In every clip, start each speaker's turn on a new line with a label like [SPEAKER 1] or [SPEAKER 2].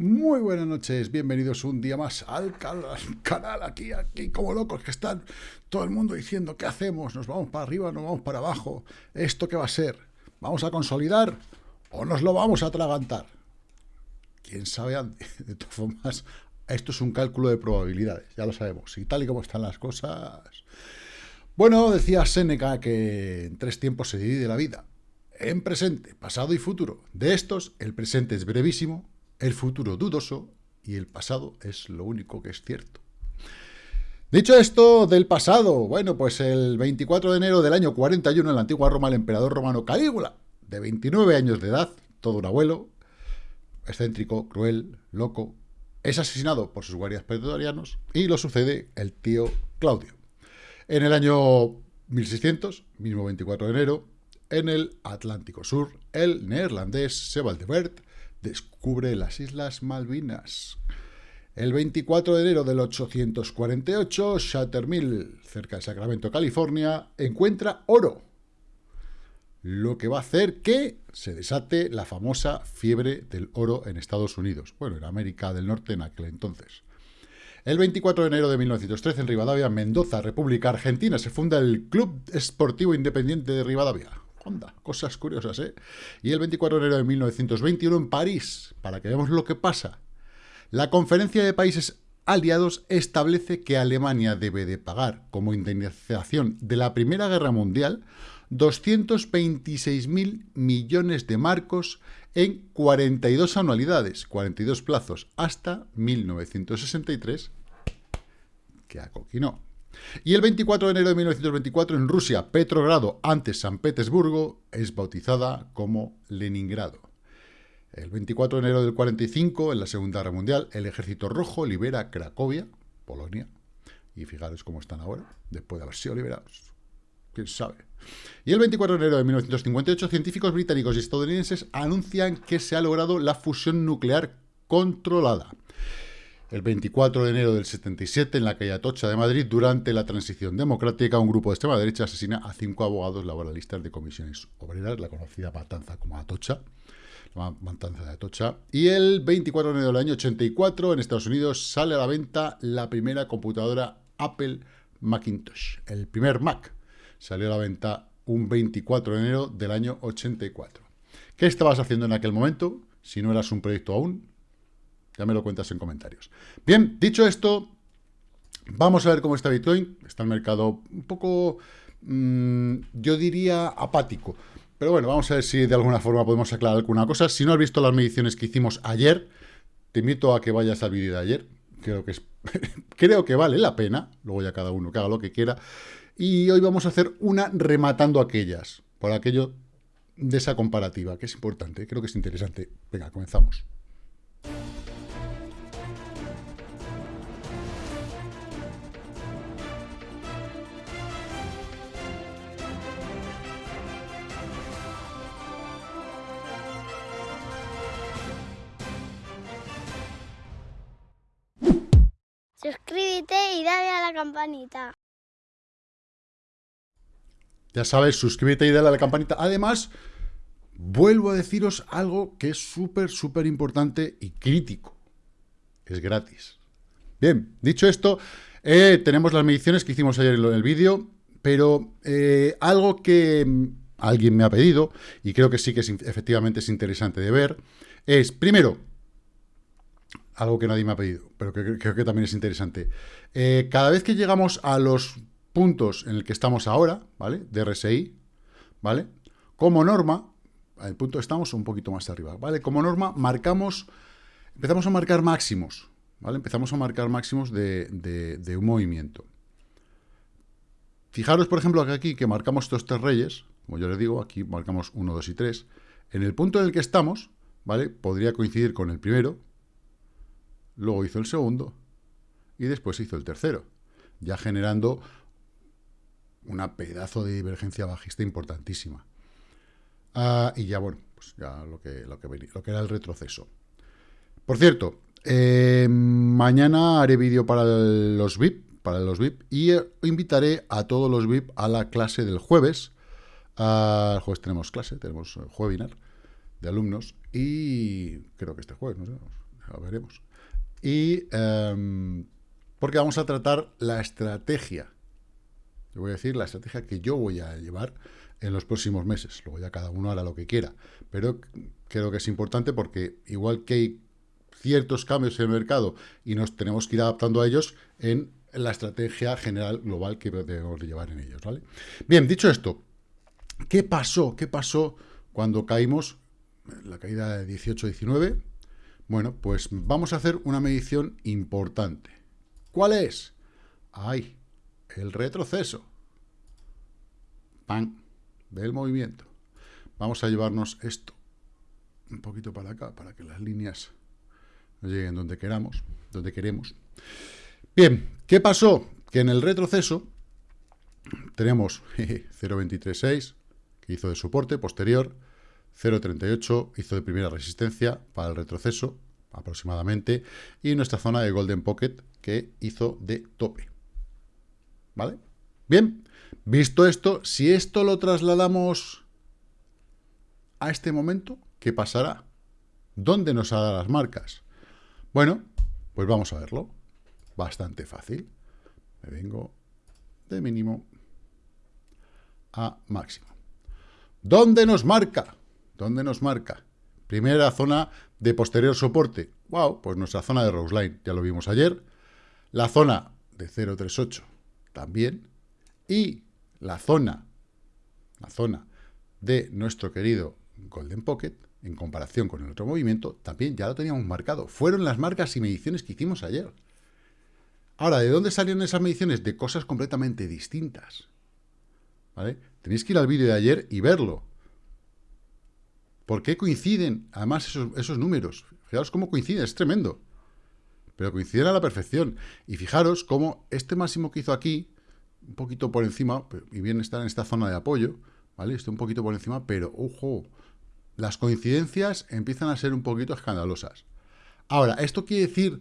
[SPEAKER 1] Muy buenas noches, bienvenidos un día más al canal, aquí, aquí, como locos que están todo el mundo diciendo, ¿qué hacemos? ¿Nos vamos para arriba, nos vamos para abajo? ¿Esto qué va a ser? ¿Vamos a consolidar o nos lo vamos a atragantar? ¿Quién sabe? De todas formas, esto es un cálculo de probabilidades, ya lo sabemos, y tal y como están las cosas... Bueno, decía Seneca que en tres tiempos se divide la vida, en presente, pasado y futuro. De estos, el presente es brevísimo, el futuro dudoso y el pasado es lo único que es cierto. Dicho esto del pasado, bueno, pues el 24 de enero del año 41 en la antigua Roma el emperador romano Calígula, de 29 años de edad, todo un abuelo, excéntrico, cruel, loco, es asesinado por sus guardias pretorianos y lo sucede el tío Claudio. En el año 1600, mismo 24 de enero, en el Atlántico Sur, el neerlandés Sebald descubre las Islas Malvinas. El 24 de enero del 848, Chattermill, cerca de Sacramento, California, encuentra oro, lo que va a hacer que se desate la famosa fiebre del oro en Estados Unidos, bueno, en América del Norte en aquel entonces. El 24 de enero de 1913, en Rivadavia, Mendoza, República Argentina, se funda el Club Esportivo Independiente de Rivadavia. Onda, cosas curiosas, ¿eh? Y el 24 de enero de 1921 en París, para que veamos lo que pasa. La Conferencia de Países Aliados establece que Alemania debe de pagar como indemnización de la Primera Guerra Mundial 226.000 millones de marcos en 42 anualidades, 42 plazos, hasta 1963, que acoquinó. Y el 24 de enero de 1924 en Rusia, Petrogrado, antes San Petersburgo, es bautizada como Leningrado. El 24 de enero del 45, en la Segunda Guerra Mundial, el Ejército Rojo libera Cracovia, Polonia, y fijaros cómo están ahora, después de haber sido liberados. ¿Quién sabe? Y el 24 de enero de 1958, científicos británicos y estadounidenses anuncian que se ha logrado la fusión nuclear controlada. El 24 de enero del 77, en la calle Atocha de Madrid, durante la transición democrática, un grupo de extrema derecha asesina a cinco abogados laboralistas de comisiones obreras, la conocida matanza como Atocha, la matanza de Atocha. Y el 24 de enero del año 84, en Estados Unidos, sale a la venta la primera computadora Apple Macintosh, el primer Mac. Salió a la venta un 24 de enero del año 84. ¿Qué estabas haciendo en aquel momento? Si no eras un proyecto aún, ya me lo cuentas en comentarios. Bien, dicho esto, vamos a ver cómo está Bitcoin. Está el mercado un poco, mm, yo diría, apático. Pero bueno, vamos a ver si de alguna forma podemos aclarar alguna cosa. Si no has visto las mediciones que hicimos ayer, te invito a que vayas al vídeo de ayer. Creo que, creo que vale la pena. Luego ya cada uno que haga lo que quiera. Y hoy vamos a hacer una rematando aquellas. Por aquello de esa comparativa, que es importante. Creo que es interesante. Venga, comenzamos.
[SPEAKER 2] Y dale a la campanita.
[SPEAKER 1] Ya sabes, suscríbete y dale a la campanita. Además, vuelvo a deciros algo que es súper, súper importante y crítico. Es gratis. Bien, dicho esto, eh, tenemos las mediciones que hicimos ayer en el vídeo, pero eh, algo que mm, alguien me ha pedido, y creo que sí que es, efectivamente es interesante de ver, es, primero, algo que nadie me ha pedido, pero que creo que también es interesante. Eh, cada vez que llegamos a los puntos en el que estamos ahora, ¿vale? De RSI, ¿vale? Como norma, al punto estamos un poquito más arriba, ¿vale? Como norma, marcamos, empezamos a marcar máximos, ¿vale? Empezamos a marcar máximos de, un movimiento. Fijaros, por ejemplo, aquí que marcamos estos tres reyes, como yo les digo, aquí marcamos 1, 2 y 3. En el punto en el que estamos, ¿vale? Podría coincidir con el primero, luego hizo el segundo y después hizo el tercero, ya generando una pedazo de divergencia bajista importantísima. Ah, y ya, bueno, pues ya lo que, lo, que, lo que era el retroceso. Por cierto, eh, mañana haré vídeo para los VIP, para los VIP, y eh, invitaré a todos los VIP a la clase del jueves. El jueves tenemos clase, tenemos webinar de alumnos, y creo que este jueves, no sé, lo veremos. Y em, porque vamos a tratar la estrategia. Yo voy a decir la estrategia que yo voy a llevar en los próximos meses. Luego ya cada uno hará lo que quiera. Pero creo que es importante porque igual que hay ciertos cambios en el mercado y nos tenemos que ir adaptando a ellos en la estrategia general global que debemos llevar en ellos. ¿vale? Bien, dicho esto, ¿qué pasó? ¿Qué pasó cuando caímos? La caída de 18-19. Bueno, pues vamos a hacer una medición importante. ¿Cuál es? ¡Ay! El retroceso. ¡Pam! Del movimiento. Vamos a llevarnos esto un poquito para acá, para que las líneas nos lleguen donde queramos, donde queremos. Bien, ¿qué pasó? Que en el retroceso tenemos 0.236, que hizo de soporte posterior, 0.38 hizo de primera resistencia para el retroceso, aproximadamente, y nuestra zona de Golden Pocket, que hizo de tope. ¿Vale? Bien, visto esto, si esto lo trasladamos a este momento, ¿qué pasará? ¿Dónde nos hará las marcas? Bueno, pues vamos a verlo. Bastante fácil. Me vengo de mínimo a máximo. ¿Dónde nos marca? ¿Dónde nos marca? Primera zona de posterior soporte. Wow, pues nuestra zona de Roseline, ya lo vimos ayer. La zona de 038 también. Y la zona, la zona de nuestro querido Golden Pocket, en comparación con el otro movimiento, también ya lo teníamos marcado. Fueron las marcas y mediciones que hicimos ayer. Ahora, ¿de dónde salieron esas mediciones? De cosas completamente distintas. ¿Vale? Tenéis que ir al vídeo de ayer y verlo. ¿Por qué coinciden, además, esos, esos números? Fijaros cómo coinciden, es tremendo. Pero coinciden a la perfección. Y fijaros cómo este máximo que hizo aquí, un poquito por encima, y bien está en esta zona de apoyo, ¿vale? Está un poquito por encima, pero, ojo, las coincidencias empiezan a ser un poquito escandalosas. Ahora, esto quiere decir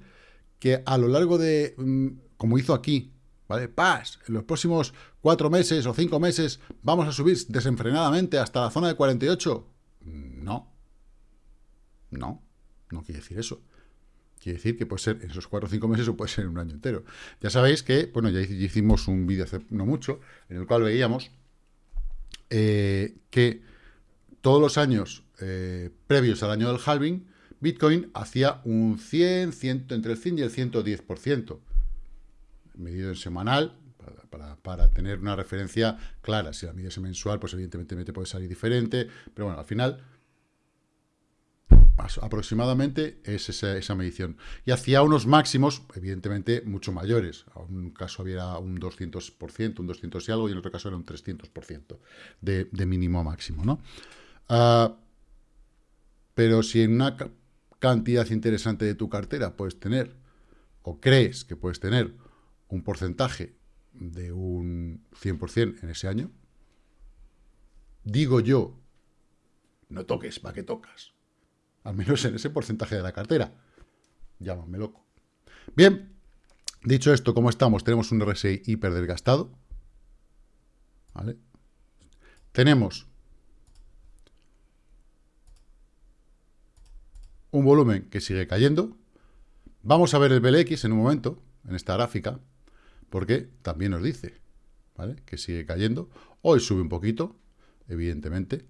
[SPEAKER 1] que a lo largo de, mm, como hizo aquí, ¿vale? Paz, en los próximos cuatro meses o cinco meses vamos a subir desenfrenadamente hasta la zona de 48. No. No, quiere decir eso. Quiere decir que puede ser en esos cuatro o cinco meses o puede ser en un año entero. Ya sabéis que, bueno, ya hicimos un vídeo hace no mucho, en el cual veíamos eh, que todos los años eh, previos al año del halving, Bitcoin hacía un 100, 100, entre el 100 y el 110%, medido en semanal, para, tener una referencia clara. Si la mides en mensual, pues evidentemente puede salir diferente, pero bueno, al final aproximadamente es esa, medición. Y hacía unos máximos, evidentemente, mucho mayores. En un caso había un 200%, un 200 y algo, y en otro caso era un 300% de, mínimo a máximo, ¿no? Ah, pero si en una cantidad interesante de tu cartera puedes tener, o crees que puedes tener, un porcentaje de un 100% en ese año, digo yo, no toques, ¿para qué tocas? Al menos en ese porcentaje de la cartera. Llámame loco. Bien, dicho esto, ¿cómo estamos? Tenemos un RSI hiper desgastado. Tenemos un volumen que sigue cayendo. Vamos a ver el BLX en un momento, en esta gráfica, porque también nos dice ¿vale? que sigue cayendo. Hoy sube un poquito, evidentemente,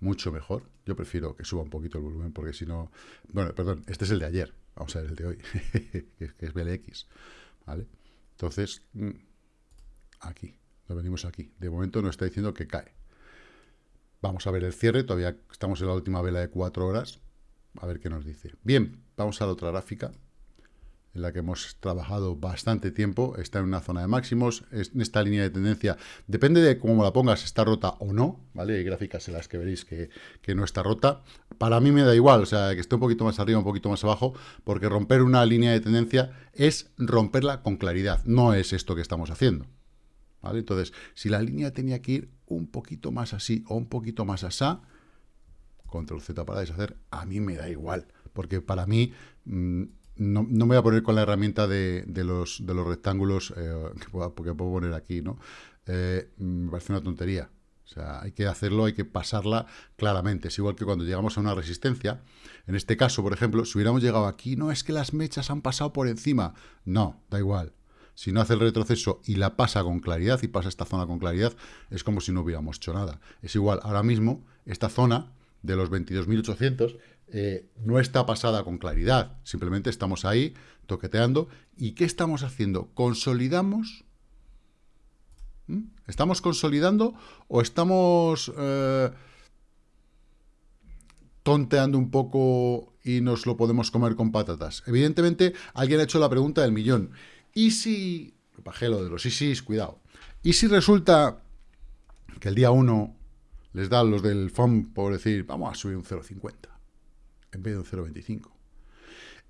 [SPEAKER 1] mucho mejor. Yo prefiero que suba un poquito el volumen, porque si no... Bueno, perdón, este es el de ayer, vamos a ver el de hoy, que es BLX, ¿vale? Entonces, mm, aquí, lo venimos aquí. De momento nos está diciendo que cae. Vamos a ver el cierre, todavía estamos en la última vela de cuatro horas, a ver qué nos dice. Bien, vamos a la otra gráfica, en la que hemos trabajado bastante tiempo. Está en una zona de máximos. En esta línea de tendencia, depende de cómo la pongas, está rota o no, ¿vale? Hay gráficas en las que veréis que, no está rota. Para mí me da igual, o sea, que esté un poquito más arriba, un poquito más abajo, porque romper una línea de tendencia es romperla con claridad. No es esto que estamos haciendo. ¿Vale? Entonces, si la línea tenía que ir un poquito más así o un poquito más asá, control Z para deshacer, a mí me da igual, porque para mí mm, no, me voy a poner con la herramienta de, los, de los rectángulos eh, que, puedo, poner aquí, ¿no? Eh, me parece una tontería. O sea, hay que hacerlo, hay que pasarla claramente. Es igual que cuando llegamos a una resistencia. En este caso, por ejemplo, si hubiéramos llegado aquí, no es que las mechas han pasado por encima. No, da igual. Si no hace el retroceso y la pasa con claridad y pasa esta zona con claridad, es como si no hubiéramos hecho nada. Es igual, ahora mismo, esta zona de los 22.800 eh, no está pasada con claridad. Simplemente estamos ahí toqueteando. ¿Y qué estamos haciendo? Consolidamos ¿Mm? ¿Estamos consolidando o estamos eh, tonteando un poco y nos lo podemos comer con patatas? Evidentemente, alguien ha hecho la pregunta del millón. ¿Y si... Bajé lo de los sí, cuidado. ¿Y si resulta que el día 1 les da a los del FOM por decir, vamos a subir un 0,50 en vez de un 0,25?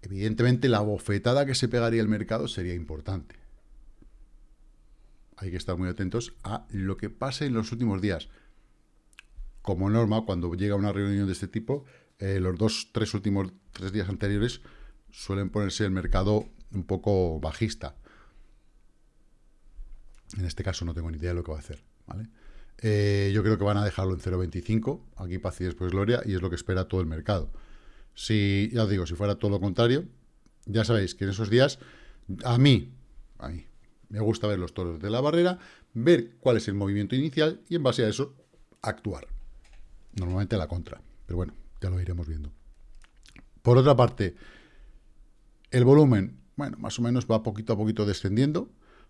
[SPEAKER 1] Evidentemente, la bofetada que se pegaría el mercado sería importante hay que estar muy atentos a lo que pase en los últimos días. Como norma, cuando llega una reunión de este tipo, eh, los dos, tres últimos tres días anteriores suelen ponerse el mercado un poco bajista. En este caso no tengo ni idea de lo que va a hacer. Eh, yo creo que van a dejarlo en 0.25, aquí paz y después gloria, y es lo que espera todo el mercado. Si, ya os digo, si fuera todo lo contrario, ya sabéis que en esos días, a mí, a mí, me gusta ver los toros de la barrera, ver cuál es el movimiento inicial y en base a eso actuar. Normalmente la contra, pero bueno, ya lo iremos viendo. Por otra parte, el volumen, bueno, más o menos va poquito a poquito descendiendo.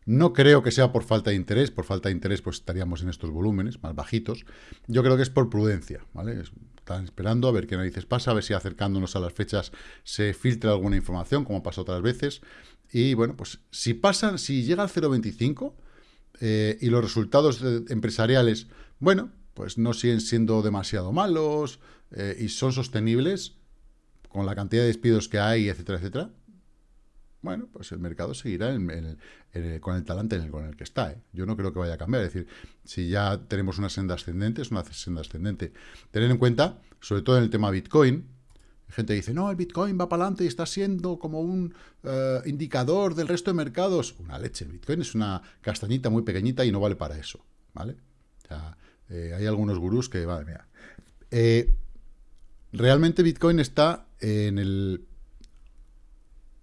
[SPEAKER 1] No creo que sea por falta de interés, por falta de interés pues estaríamos en estos volúmenes más bajitos. Yo creo que es por prudencia, ¿vale? Están esperando a ver qué narices pasa, a ver si acercándonos a las fechas se filtra alguna información, como pasó otras veces. Y bueno, pues si pasan, si llega al 0,25 eh, y los resultados empresariales, bueno, pues no siguen siendo demasiado malos eh, y son sostenibles con la cantidad de despidos que hay, etcétera, etcétera, bueno, pues el mercado seguirá con el talante en el, con el que está. ¿eh? Yo no creo que vaya a cambiar. Es decir, si ya tenemos una senda ascendente, es una senda ascendente. Tener en cuenta, sobre todo en el tema Bitcoin, gente dice, no, el Bitcoin va para adelante y está siendo como un eh, indicador del resto de mercados. Una leche, el Bitcoin es una castañita muy pequeñita y no vale para eso, ¿vale? O sea, eh, hay algunos gurús que, madre mía. Realmente Bitcoin está en el...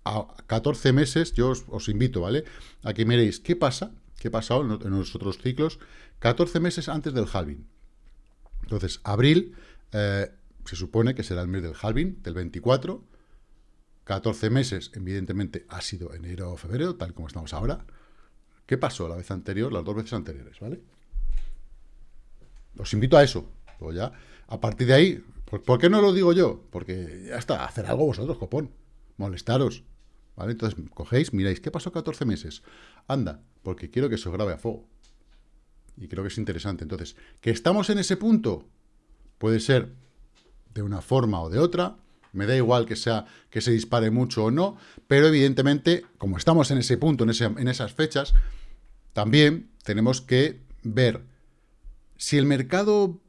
[SPEAKER 1] A 14 meses, yo os, invito, ¿vale? A que miréis qué pasa, qué ha pasado en, los otros ciclos, 14 meses antes del halving. Entonces, abril se supone que será el mes del halving, del 24. 14 meses, evidentemente, ha sido enero o febrero, tal como estamos ahora. ¿Qué pasó la vez anterior, las dos veces anteriores, vale? Os invito a eso. Pues ya, a partir de ahí, ¿por, qué no lo digo yo? Porque ya está, hacer algo vosotros, copón. Molestaros. ¿Vale? Entonces, cogéis, miráis, ¿qué pasó 14 meses? Anda, porque quiero que se grabe a fuego. Y creo que es interesante. Entonces, que estamos en ese punto, puede ser de una forma o de otra, me da igual que, sea, que se dispare mucho o no, pero evidentemente, como estamos en ese punto, en, en esas fechas, también tenemos que ver si el mercado,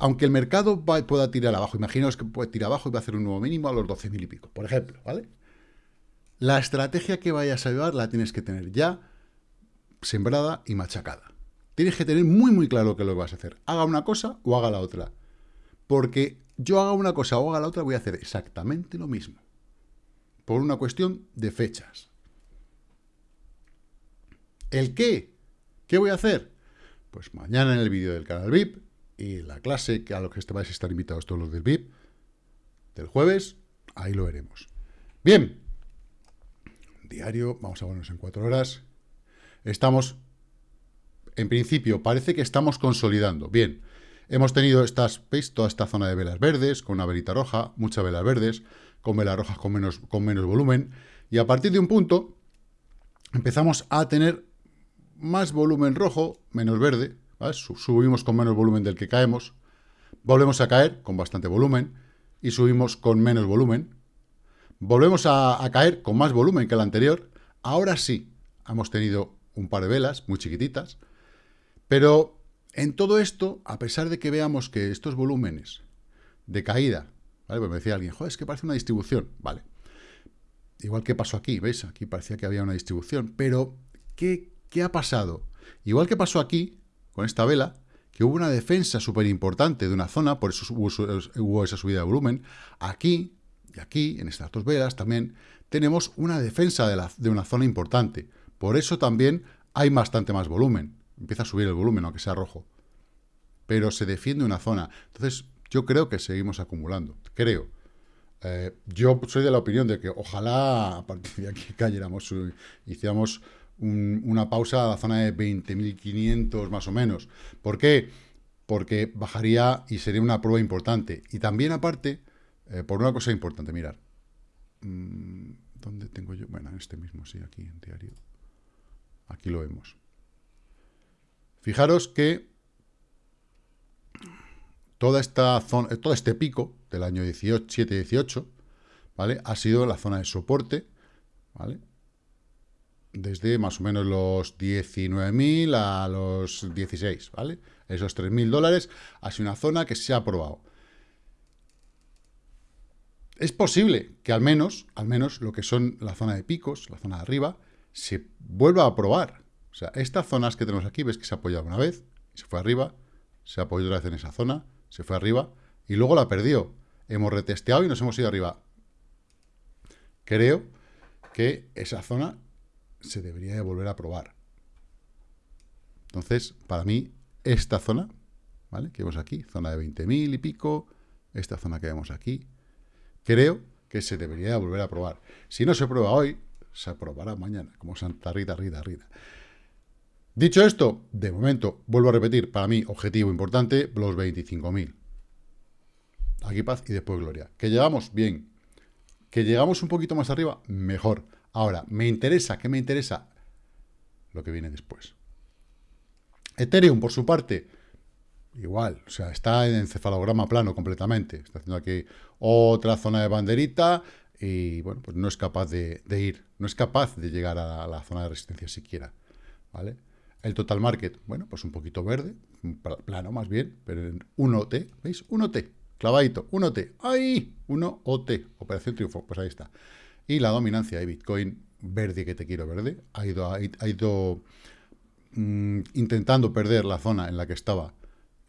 [SPEAKER 1] aunque el mercado pueda tirar abajo, imaginaos que puede tirar abajo y va a hacer un nuevo mínimo a los 12.000 y pico, por ejemplo, ¿vale? La estrategia que vayas a llevar la tienes que tener ya sembrada y machacada. Tienes que tener muy, muy claro qué lo que vas a hacer. Haga una cosa o haga la otra. Porque yo haga una cosa o haga la otra, voy a hacer exactamente lo mismo. Por una cuestión de fechas. ¿El qué? ¿Qué voy a hacer? Pues mañana en el vídeo del canal VIP y la clase, a lo que vais a estar invitados todos los del VIP, del jueves, ahí lo veremos. Bien, diario, vamos a ponernos en cuatro horas. Estamos, en principio, parece que estamos consolidando. Bien, Hemos tenido estas, ¿veis? Toda esta zona de velas verdes, con una velita roja, muchas velas verdes, con velas rojas con menos, con menos volumen. Y a partir de un punto, empezamos a tener más volumen rojo, menos verde. Subimos con menos volumen del que caemos. Volvemos a caer con bastante volumen. Y subimos con menos volumen. Volvemos a, caer con más volumen que el anterior. Ahora sí, hemos tenido un par de velas muy chiquititas. Pero en todo esto, a pesar de que veamos que estos volúmenes de caída, ¿vale? Pues me decía alguien, joder, es que parece una distribución, vale. Igual que pasó aquí, ¿veis? Aquí parecía que había una distribución, pero ¿qué, qué ha pasado? Igual que pasó aquí, con esta vela, que hubo una defensa súper importante de una zona, por eso hubo, esa subida de volumen. Aquí, aquí, en estas dos velas también, tenemos una defensa de, una zona importante. Por eso también hay bastante más volumen. Empieza a subir el volumen, aunque sea rojo. Pero se defiende una zona. Entonces, yo creo que seguimos acumulando. Creo. Eh, yo soy de la opinión de que ojalá a partir de aquí cayéramos, hiciéramos una pausa a la zona de 20.500 más o menos. ¿Por qué? Porque bajaría y sería una prueba importante. Y también aparte, eh, por una cosa importante, mirar. Mm, ¿Dónde tengo yo? Bueno, en este mismo, sí, aquí en diario. Aquí lo vemos. Fijaros que toda esta zona, todo este pico del año 17-18, ¿vale? Ha sido la zona de soporte, ¿vale? Desde más o menos los 19.000 a los 16, ¿vale? Esos 3.000 dólares ha sido una zona que se ha aprobado. Es posible que al menos, al menos lo que son la zona de picos, la zona de arriba, se vuelva a aprobar. O sea, estas zonas que tenemos aquí, ves que se ha apoyado una vez, se fue arriba, se apoyado otra vez en esa zona, se fue arriba, y luego la perdió. Hemos retesteado y nos hemos ido arriba. Creo que esa zona se debería de volver a probar. Entonces, para mí, esta zona, ¿vale? Que vemos aquí, zona de 20.000 y pico, esta zona que vemos aquí, creo que se debería de volver a probar. Si no se prueba hoy, se aprobará mañana, como Santa Rita, Rita, Rita. Dicho esto, de momento, vuelvo a repetir, para mí, objetivo importante, los 25.000. Aquí paz y después gloria. ¿Que llegamos? Bien. ¿Que llegamos un poquito más arriba? Mejor. Ahora, me interesa, ¿qué me interesa? Lo que viene después. Ethereum, por su parte, igual, o sea, está en encefalograma plano completamente. Está haciendo aquí otra zona de banderita y, bueno, pues no es capaz de, ir, no es capaz de llegar a la, zona de resistencia siquiera, ¿vale? El total market, bueno, pues un poquito verde, plano más bien, pero en 1T, ¿veis? 1T, Clavadito, 1T. ¡Ahí! 1OT. Operación Triunfo. Pues ahí está. Y la dominancia de Bitcoin verde que te quiero verde. Ha ido, ha, ido mm, intentando perder la zona en la que estaba,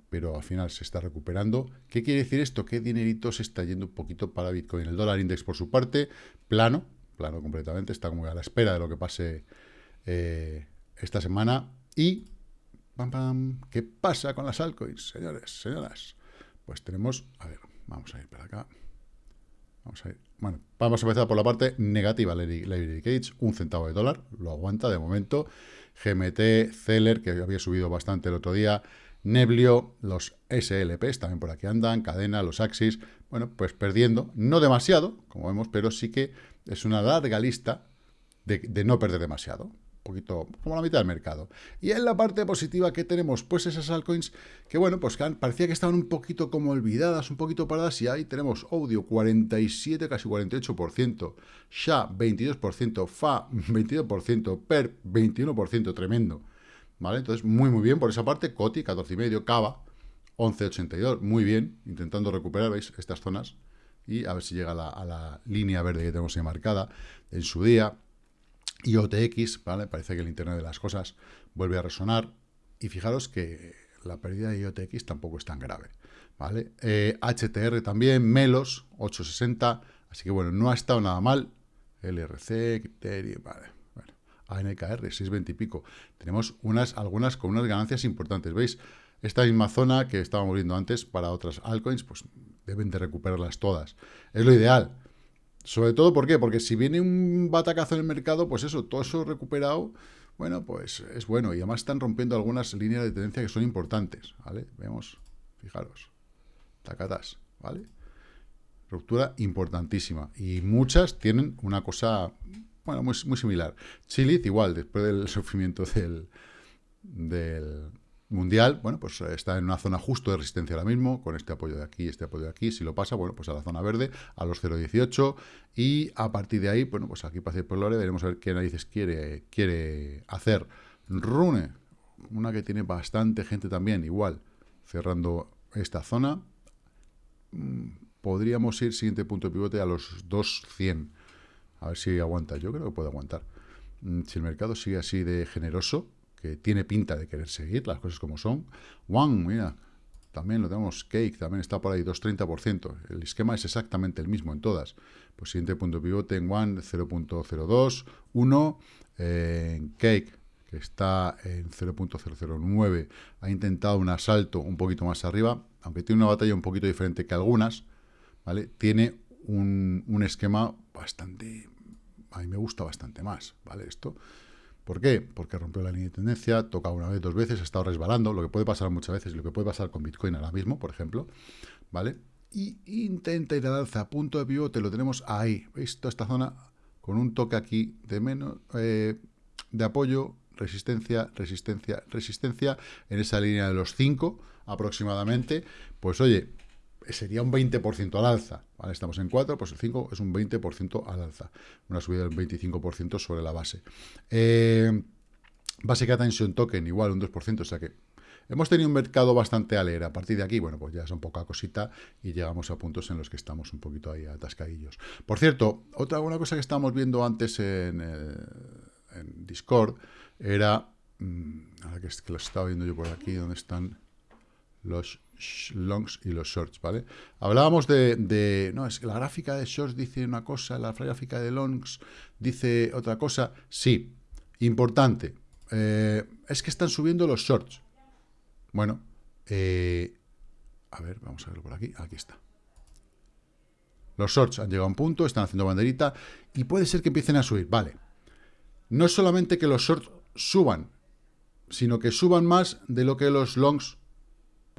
[SPEAKER 1] pero al final se está recuperando. ¿Qué quiere decir esto? Que dinerito se está yendo un poquito para Bitcoin. El dólar index, por su parte, plano, plano completamente. Está como a la espera de lo que pase eh, esta semana. Y, ¿qué pasa con las altcoins, señores, señoras? Pues tenemos, a ver, vamos a ir para acá. Vamos a ir. Bueno, vamos a empezar por la parte negativa, Lady Cage, un centavo de dólar, lo aguanta de momento. GMT, Celer, que había subido bastante el otro día, Neblio, los SLPs también por aquí andan, Cadena, los Axis, bueno, pues perdiendo, no demasiado, como vemos, pero sí que es una larga lista de no perder demasiado poquito, como la mitad del mercado. Y en la parte positiva que tenemos, pues esas altcoins que, bueno, pues parecía que estaban un poquito como olvidadas, un poquito paradas, y ahí tenemos Audio 47, casi 48%, SHA 22%, FA 22%, PER 21%, tremendo. ¿Vale? Entonces, muy, muy bien por esa parte. COTI 14,5, Cava 11,82, muy bien, intentando recuperar, ¿veis? Estas zonas y a ver si llega a la, línea verde que tenemos ahí marcada en su día. Y OTX, ¿vale? Parece que el Internet de las cosas vuelve a resonar. Y fijaros que la pérdida de IOTX tampoco es tan grave, ¿vale? HTR eh, también, Melos, 860. Así que, bueno, no ha estado nada mal. LRC, Criterio, vale. ANKR, 620 y pico. Tenemos unas, algunas con unas ganancias importantes, ¿veis? Esta misma zona que estábamos viendo antes para otras altcoins, pues deben de recuperarlas todas. Es lo ideal. Sobre todo, ¿por qué? Porque si viene un batacazo en el mercado, pues eso, todo eso recuperado, bueno, pues es bueno. Y además están rompiendo algunas líneas de tendencia que son importantes, ¿vale? Vemos, fijaros, tacatas, ¿vale? Ruptura importantísima. Y muchas tienen una cosa, bueno, muy, similar. Chilith igual, después del sufrimiento del, del, mundial, bueno, pues eh, está en una zona justo de resistencia ahora mismo, con este apoyo de aquí, este apoyo de aquí, si lo pasa, bueno, pues a la zona verde, a los 0.18, y a partir de ahí, bueno, pues aquí para por Lore, veremos a ver qué narices quiere, quiere hacer. Rune, una que tiene bastante gente también, igual, cerrando esta zona, mm, podríamos ir, siguiente punto de pivote, a los 2.100, a ver si aguanta, yo creo que puede aguantar. Mm, si el mercado sigue así de generoso, que tiene pinta de querer seguir, las cosas como son. One, mira, también lo tenemos, Cake también está por ahí, 2,30%. El esquema es exactamente el mismo en todas. Pues siguiente punto pivote en One, 0.02, 1, en Cake, que está en 0.009, ha intentado un asalto un poquito más arriba, aunque tiene una batalla un poquito diferente que algunas, ¿vale? Tiene un, un esquema bastante, a mí me gusta bastante más, ¿vale? Esto, ¿Por qué? Porque rompió la línea de tendencia, toca una vez, dos veces, ha estado resbalando, lo que puede pasar muchas veces, lo que puede pasar con Bitcoin ahora mismo, por ejemplo, ¿vale? Y intenta ir al alza, punto de pivote, lo tenemos ahí, ¿veis? Toda esta zona con un toque aquí de menos, eh, de apoyo, resistencia, resistencia, resistencia, en esa línea de los 5 aproximadamente, pues oye, sería un 20% al alza. ¿vale? Estamos en 4, pues el 5 es un 20% al alza. Una subida del 25% sobre la base. Eh, Attention Token, igual un 2%, o sea que hemos tenido un mercado bastante alegre. A partir de aquí, bueno, pues ya es un poca cosita y llegamos a puntos en los que estamos un poquito ahí atascadillos. Por cierto, otra una cosa que estábamos viendo antes en, en Discord era, mmm, ahora que, es que lo estaba viendo yo por aquí, donde están los longs y los shorts, ¿vale? Hablábamos de, no, es que la gráfica de shorts dice una cosa, la gráfica de longs dice otra cosa. Sí, importante, eh, es que están subiendo los shorts. Bueno, eh, a ver, vamos a verlo por aquí, aquí está. Los shorts han llegado a un punto, están haciendo banderita, y puede ser que empiecen a subir, vale. No solamente que los shorts suban, sino que suban más de lo que los longs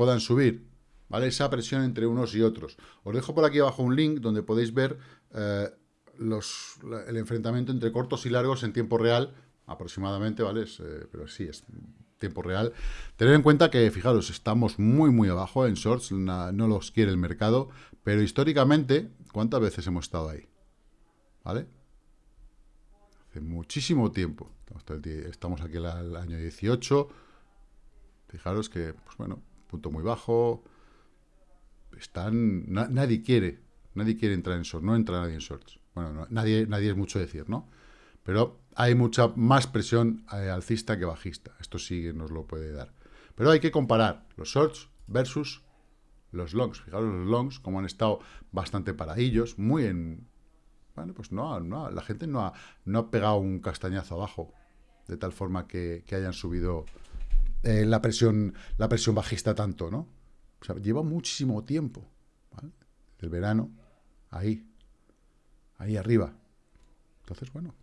[SPEAKER 1] puedan subir, ¿vale? Esa presión entre unos y otros. Os dejo por aquí abajo un link donde podéis ver eh, los, el enfrentamiento entre cortos y largos en tiempo real, aproximadamente, ¿vale? Eh, pero sí, es tiempo real. Tener en cuenta que, fijaros, estamos muy, muy abajo en shorts, no los quiere el mercado, pero históricamente, ¿cuántas veces hemos estado ahí? ¿Vale? Hace muchísimo tiempo. Estamos aquí el año 18. Fijaros que, pues bueno, punto muy bajo. Están, nadie quiere, nadie quiere entrar en shorts, no entra nadie en shorts. Bueno, nadie, nadie es mucho decir, ¿no? Pero hay mucha más presión eh, alcista que bajista. Esto sí nos lo puede dar. Pero hay que comparar los shorts versus los longs. Fijaros los longs, como han estado bastante paradillos, muy en... Bueno, pues no, no la gente no ha, no ha pegado un castañazo abajo, de tal forma que, que hayan subido eh, la, presión, la presión bajista tanto, ¿no? O sea, lleva muchísimo tiempo, ¿vale? El verano, ahí, ahí arriba. Entonces, bueno,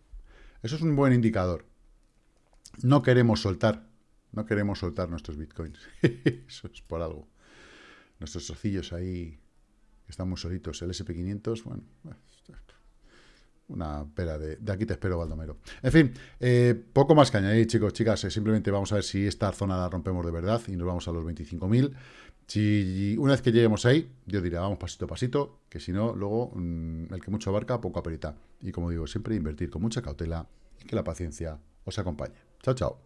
[SPEAKER 1] eso es un buen indicador. No queremos soltar, no queremos soltar nuestros bitcoins. eso es por algo. Nuestros socios ahí, que están muy solitos. El SP500, bueno, una pera de, de, aquí te espero, Baldomero. En fin, eh, poco más que añadir, chicos, chicas. Eh, simplemente vamos a ver si esta zona la rompemos de verdad y nos vamos a los 25.000. Si una vez que lleguemos ahí, yo diría, vamos pasito a pasito, que si no, luego mmm, el que mucho abarca, poco aperita. Y como digo, siempre invertir con mucha cautela y que la paciencia os acompañe. Chao, chao.